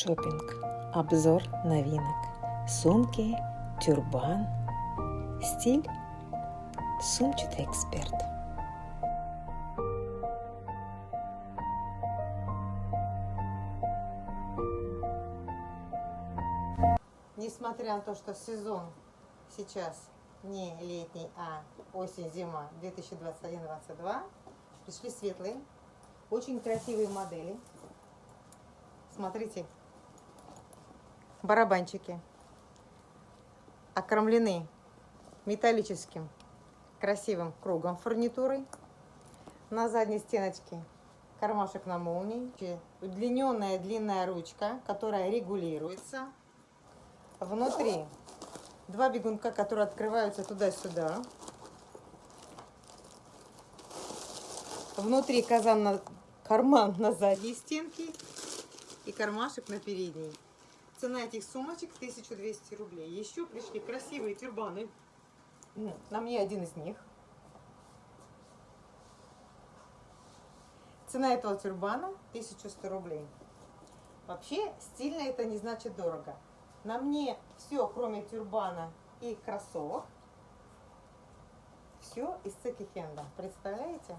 Шопинг. Обзор новинок. Сумки, тюрбан, стиль, сумчатый эксперт. Несмотря на то, что сезон сейчас не летний, а осень-зима 2021-2022, пришли светлые, очень красивые модели. Смотрите, барабанчики окромлены металлическим красивым кругом фурнитурой. На задней стеночке кармашек на молнии, удлиненная длинная ручка, которая регулируется. Внутри два бегунка, которые открываются туда-сюда. Внутри казан на карман на задней стенке и кармашек на передней. Цена этих сумочек 1200 рублей. Еще пришли красивые тюрбаны. На мне один из них. Цена этого тюрбана 1100 рублей. Вообще, стильно это не значит дорого. На мне все, кроме тюрбана и кроссовок, все из секи-хенда. Представляете?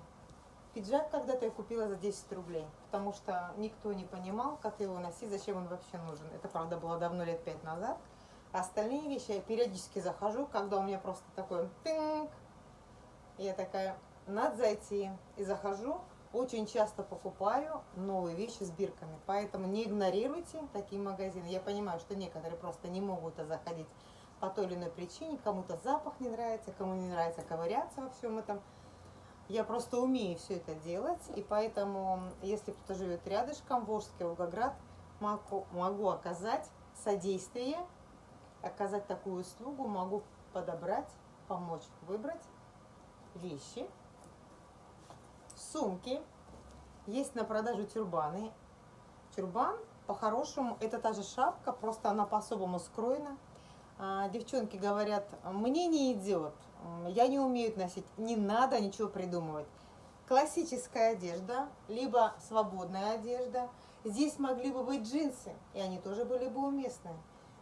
Пиджак когда-то я купила за 10 рублей, потому что никто не понимал, как его носить, зачем он вообще нужен. Это, правда, было давно, лет 5 назад. А остальные вещи я периодически захожу, когда у меня просто такой тынк. Я такая, надо зайти. И захожу, очень часто покупаю новые вещи с бирками. Поэтому не игнорируйте такие магазины. Я понимаю, что некоторые просто не могут заходить по той или иной причине. Кому-то запах не нравится, кому не нравится ковыряться во всем этом. Я просто умею все это делать, и поэтому, если кто-то живет рядышком, Волжский Волгоград, могу, могу оказать содействие, оказать такую услугу, могу подобрать, помочь выбрать вещи, сумки. Есть на продажу тюрбаны. Тюрбан, по-хорошему, это та же шапка, просто она по-особому скроена. А, девчонки говорят, мне не идет, я не умею носить, не надо ничего придумывать. Классическая одежда, либо свободная одежда. Здесь могли бы быть джинсы, и они тоже были бы уместны.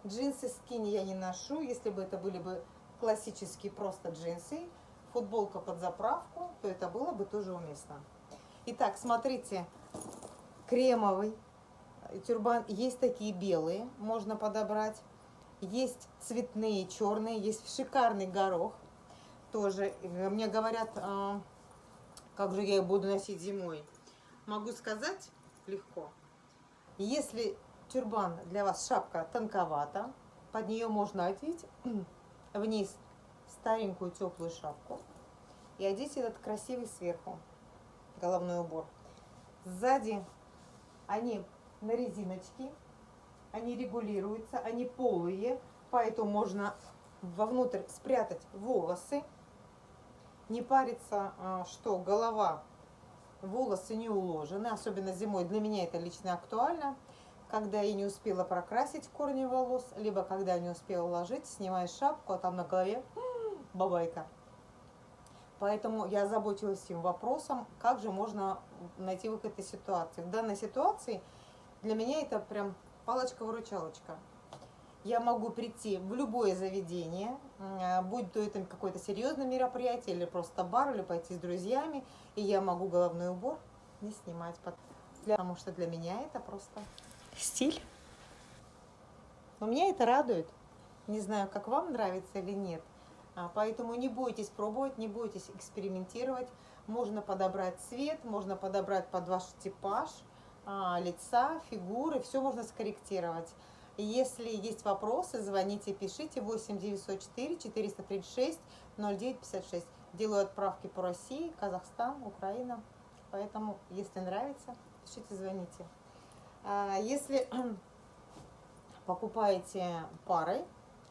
Джинсы скини я не ношу, если бы это были бы классические просто джинсы, футболка под заправку, то это было бы тоже уместно. Итак, смотрите, кремовый тюрбан, есть такие белые, можно подобрать. Есть цветные, черные, есть шикарный горох. Тоже мне говорят, а, как же я их буду носить зимой. Могу сказать легко. Если тюрбан для вас шапка тонковата, под нее можно одеть вниз старенькую теплую шапку и одеть этот красивый сверху головной убор. Сзади они на резиночке, они регулируются, они полые, поэтому можно вовнутрь спрятать волосы, не париться, а, что голова, волосы не уложены, особенно зимой. Для меня это лично актуально, когда я не успела прокрасить корни волос, либо когда не успела уложить, снимаю шапку, а там на голове бабайка. Поэтому я заботилась этим вопросом, как же можно найти выход из ситуации. В данной ситуации для меня это прям палочка-выручалочка. Я могу прийти в любое заведение, будь то это какое-то серьезное мероприятие, или просто бар, или пойти с друзьями, и я могу головной убор не снимать, потому что для меня это просто стиль. Но меня это радует. Не знаю, как вам нравится или нет. А, поэтому не бойтесь пробовать, не бойтесь экспериментировать. Можно подобрать цвет, можно подобрать под ваш типаж – лица, фигуры, все можно скорректировать. Если есть вопросы, звоните, пишите 8 904 436 0956. Делаю отправки по России, Казахстан, Украина. Поэтому, если нравится, пишите, звоните. А, если покупаете парой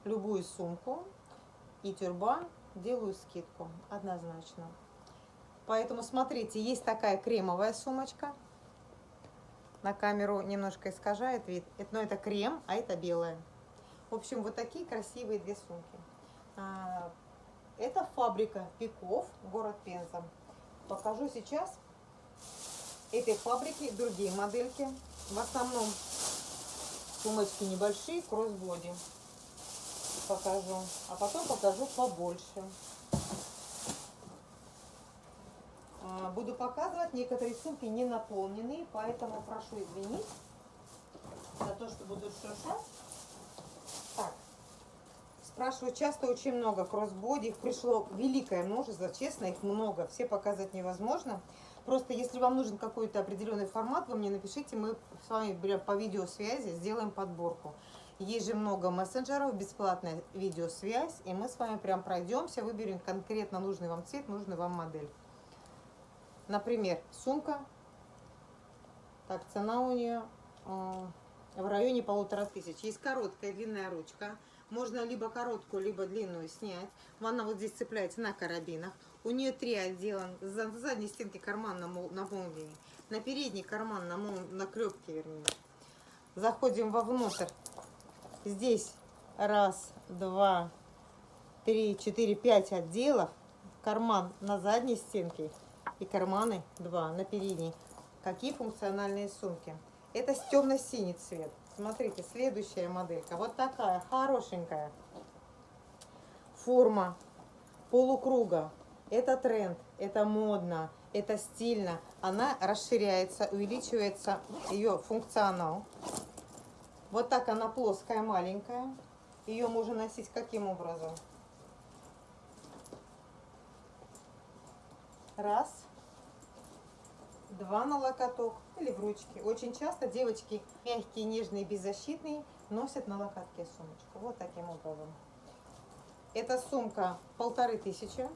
любую сумку и тюрбан, делаю скидку однозначно. Поэтому смотрите, есть такая кремовая сумочка – на камеру немножко искажает вид. Но это крем, а это белое. В общем, вот такие красивые две сумки. А, это фабрика Пиков, город Пенза. Покажу сейчас этой фабрики другие модельки. В основном сумочки небольшие, кроссбоди покажу. А потом покажу побольше. А, буду показывать, некоторые сумки не наполненные, поэтому прошу извинить за то, что буду шуршать. Так, спрашивают часто очень много кроссбоди, их пришло великое множество, честно, их много, все показать невозможно. Просто если вам нужен какой-то определенный формат, вы мне напишите, мы с вами по видеосвязи сделаем подборку. Есть же много мессенджеров, бесплатная видеосвязь, и мы с вами прям пройдемся, выберем конкретно нужный вам цвет, нужный вам модель. Например, сумка. Так, цена у нее э, в районе полутора тысяч. Есть короткая длинная ручка. Можно либо короткую, либо длинную снять. Она вот здесь цепляется на карабинах. У нее три отдела. За задней стенки карман на, на молнии. На передний карман на, мол, на клепке, вернее. Заходим вовнутрь. Здесь раз, два, три, четыре, пять отделов. Карман на задней стенке и карманы два на передней. Какие функциональные сумки? Это темно-синий цвет. Смотрите, следующая моделька. Вот такая, хорошенькая. Форма полукруга. Это тренд, это модно, это стильно. Она расширяется, увеличивается ее функционал. Вот так она плоская, маленькая. Ее можно носить каким образом? Раз. Два на локоток или в ручке. Очень часто девочки мягкие, нежные, беззащитные носят на локотке сумочку. Вот таким образом. Эта сумка полторы тысячи.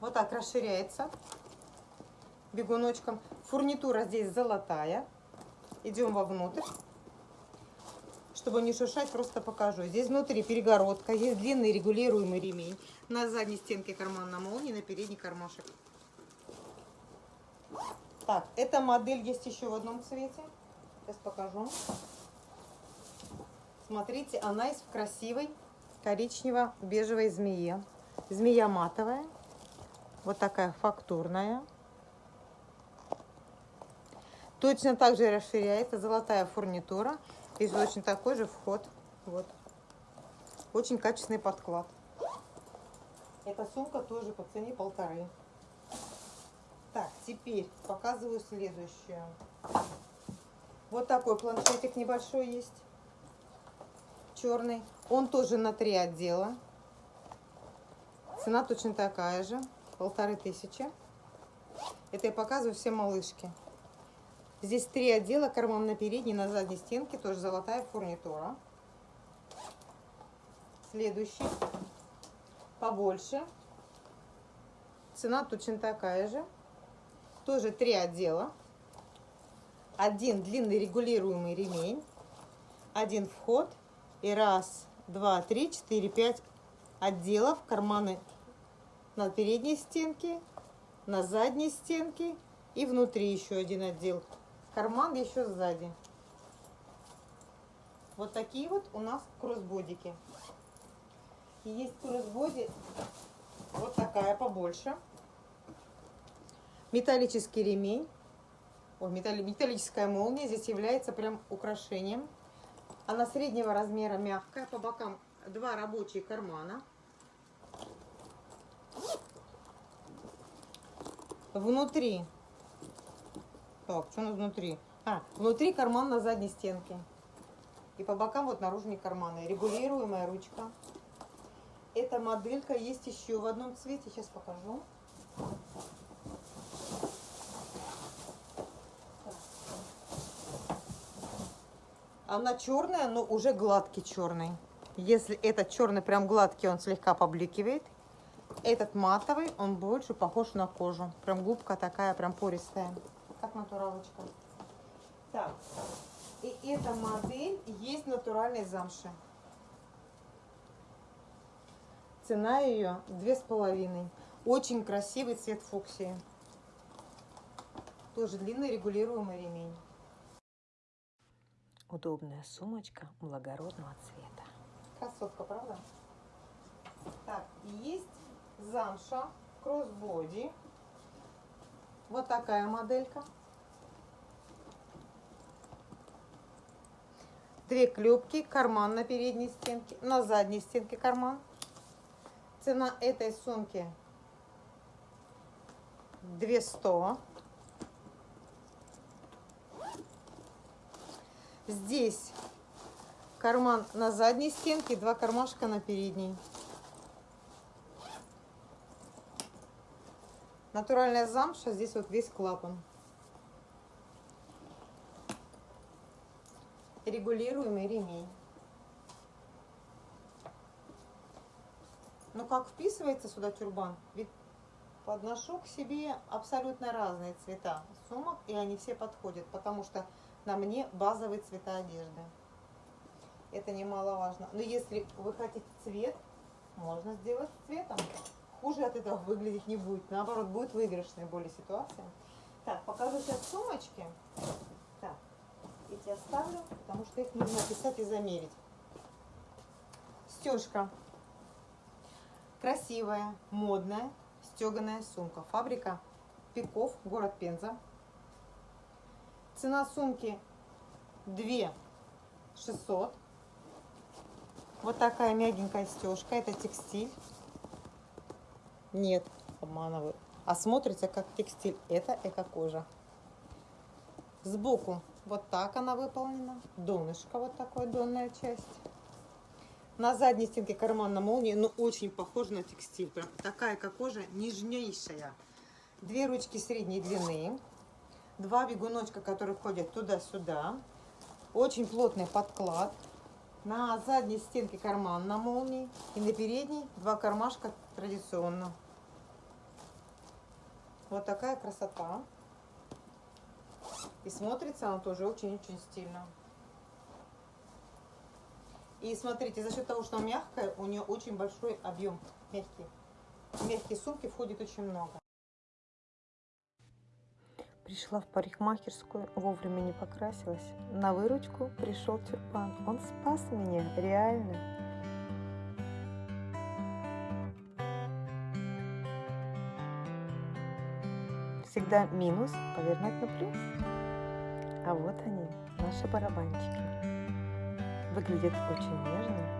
Вот так расширяется бегуночком. Фурнитура здесь золотая. Идем вовнутрь. Чтобы не шуршать, просто покажу. Здесь внутри перегородка, есть длинный регулируемый ремень. На задней стенке карман на молнии, на передний кармашек. Так, эта модель есть еще в одном цвете. Сейчас покажу. Смотрите, она есть в красивой коричнево-бежевой змее. Змея матовая. Вот такая фактурная. Точно так же расширяется золотая фурнитура. Здесь очень такой же вход. Вот. Очень качественный подклад. Эта сумка тоже по цене полторы. Так, теперь показываю следующую. Вот такой планшетик небольшой есть. Черный. Он тоже на три отдела. Цена точно такая же. Полторы тысячи. Это я показываю все малышки. Здесь три отдела, карман на передней, на задней стенке, тоже золотая фурнитура. Следующий, побольше. Цена точно такая же. Тоже три отдела. Один длинный регулируемый ремень. Один вход. И раз, два, три, четыре, пять отделов. Карманы на передней стенке, на задней стенке и внутри еще один отдел карман еще сзади. Вот такие вот у нас кроссбодики. И есть кроссбоди вот такая побольше. Металлический ремень. О, металлическая молния здесь является прям украшением. Она среднего размера мягкая. По бокам два рабочие кармана. Внутри так, что у нас внутри? А, внутри карман на задней стенке. И по бокам вот наружные карманы. Регулируемая ручка. Эта моделька есть еще в одном цвете. Сейчас покажу. Она черная, но уже гладкий черный. Если этот черный прям гладкий, он слегка побликивает. Этот матовый, он больше похож на кожу. Прям губка такая, прям пористая как натуралочка. Так, и эта модель есть натуральной замши. Цена ее две с половиной. Очень красивый цвет фуксии. Тоже длинный регулируемый ремень. Удобная сумочка благородного цвета. Красотка, правда? Так, есть замша, кроссбоди Вот такая моделька. Две клепки, карман на передней стенке, на задней стенке карман. Цена этой сумки 200. Здесь карман на задней стенке, два кармашка на передней. Натуральная замша, здесь вот весь клапан. Регулируемый ремень. Ну как вписывается сюда тюрбан? Ведь подношу к себе абсолютно разные цвета сумок, и они все подходят, потому что на мне базовые цвета одежды. Это немаловажно. Но если вы хотите цвет, можно сделать цветом. Хуже от этого выглядеть не будет. Наоборот, будет выигрышная более ситуация. Так, покажу сейчас сумочки. Так, эти оставлю, потому что их нужно описать и замерить. Стежка. Красивая, модная, стеганая сумка. Фабрика Пиков, город Пенза. Цена сумки 2 600. Вот такая мягенькая стежка. Это текстиль. Нет, обманываю. А смотрится как текстиль. Это эко-кожа. Сбоку вот так она выполнена. Донышко вот такой, донная часть. На задней стенке карман на молнии, но очень похож на текстиль. Прям такая как кожа, нежнейшая. Две ручки средней длины. Два бегуночка, которые ходят туда-сюда. Очень плотный подклад. На задней стенке карман на молнии. И на передней два кармашка традиционно. Вот такая красота. И смотрится она тоже очень-очень стильно. И смотрите, за счет того, что она мягкая, у нее очень большой объем мягкий. В мягкие сумки входит очень много. Пришла в парикмахерскую, вовремя не покрасилась. На выручку пришел тюрбан. Он спас меня, реально. Всегда минус повернуть на плюс. А вот они, наши барабанчики. Выглядят очень нежно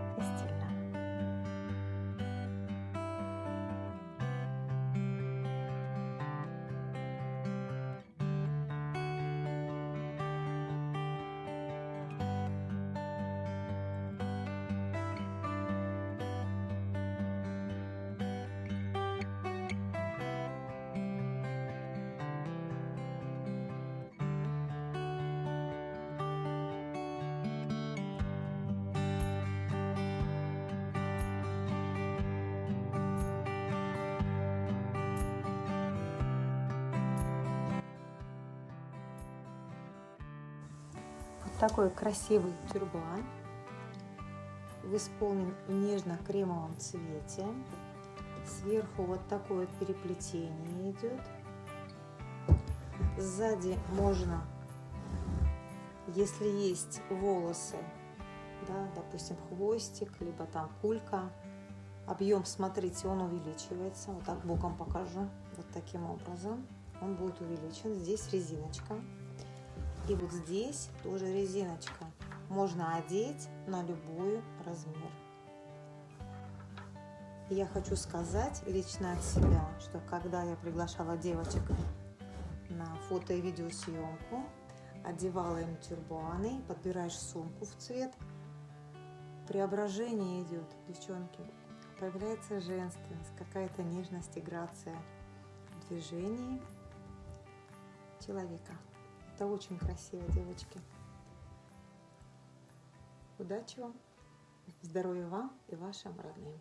такой красивый тюрбан в исполнен в нежно-кремовом цвете. Сверху вот такое переплетение идет. Сзади можно, если есть волосы, да, допустим, хвостик, либо там кулька, объем, смотрите, он увеличивается. Вот так боком покажу. Вот таким образом он будет увеличен. Здесь резиночка. И вот здесь тоже резиночка. Можно одеть на любой размер. я хочу сказать лично от себя, что когда я приглашала девочек на фото и видеосъемку, одевала им тюрбаны, подбираешь сумку в цвет, преображение идет, девчонки. Появляется женственность, какая-то нежность и грация в движении человека. Это очень красиво, девочки. Удачи вам, здоровья вам и вашим родным.